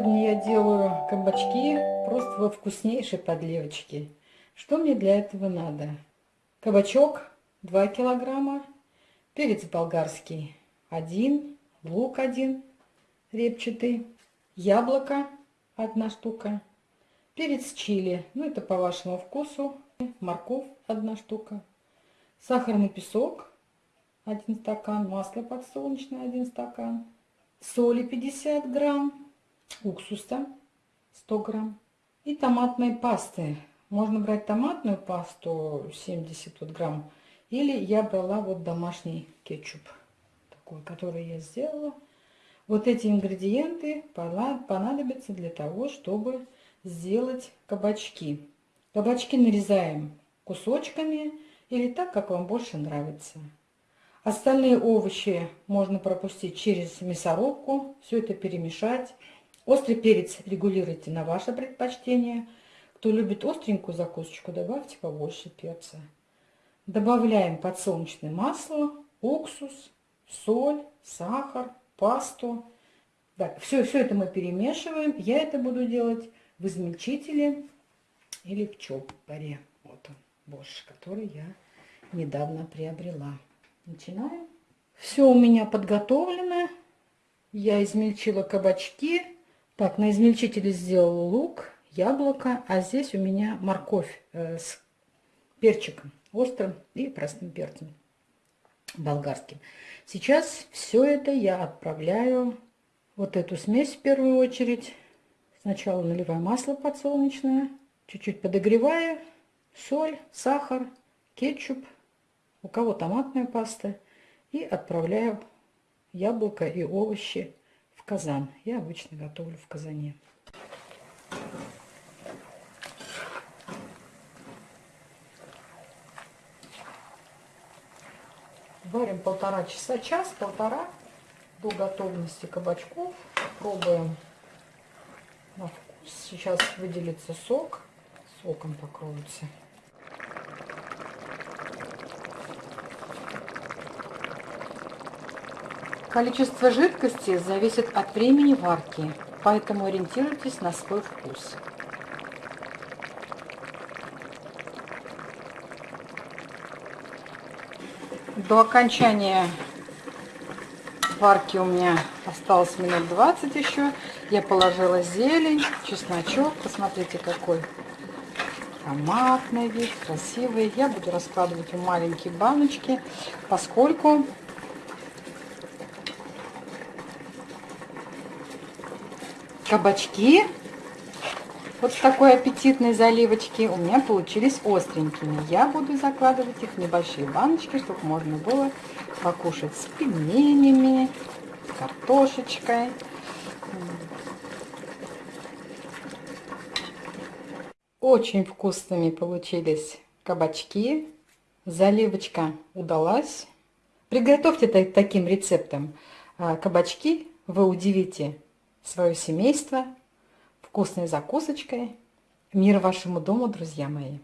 Сегодня я делаю кабачки просто во вкуснейшей подливочке. Что мне для этого надо? Кабачок 2 килограмма, перец болгарский 1, лук 1 репчатый, яблоко 1 штука, перец чили, ну это по вашему вкусу, морковь 1 штука, сахарный песок 1 стакан, масло подсолнечное 1 стакан, соли 50 грамм, уксуса 100 грамм и томатной пасты. Можно брать томатную пасту 70 вот грамм или я брала вот домашний кетчуп, такой, который я сделала. Вот эти ингредиенты понадобятся для того, чтобы сделать кабачки. Кабачки нарезаем кусочками или так, как вам больше нравится. Остальные овощи можно пропустить через мясорубку, все это перемешать. Острый перец регулируйте на ваше предпочтение. Кто любит остренькую закусочку, добавьте побольше перца. Добавляем подсолнечное масло, уксус, соль, сахар, пасту. Так, все, все это мы перемешиваем. Я это буду делать в измельчителе или в чопоре. Вот он, борщ, который я недавно приобрела. Начинаем. Все у меня подготовлено. Я измельчила кабачки. Так, на измельчителе сделала лук, яблоко, а здесь у меня морковь э, с перчиком острым и простым перцем болгарским. Сейчас все это я отправляю, вот эту смесь в первую очередь. Сначала наливаю масло подсолнечное, чуть-чуть подогреваю, соль, сахар, кетчуп, у кого томатная паста. И отправляю яблоко и овощи казан. Я обычно готовлю в казане. Варим полтора часа, час-полтора до готовности кабачков. Пробуем на вкус. Сейчас выделится сок. Соком покроются. Количество жидкости зависит от времени варки, поэтому ориентируйтесь на свой вкус. До окончания варки у меня осталось минут 20 еще. Я положила зелень, чесночок. Посмотрите, какой ароматный вид, красивый. Я буду раскладывать в маленькие баночки, поскольку кабачки вот с такой аппетитной заливочки у меня получились остренькими. Я буду закладывать их в небольшие баночки, чтобы можно было покушать с пельменями, картошечкой. Очень вкусными получились кабачки. Заливочка удалась. Приготовьте таким рецептом а, кабачки. Вы удивите свое семейство вкусной закусочкой. Мир вашему дому, друзья мои!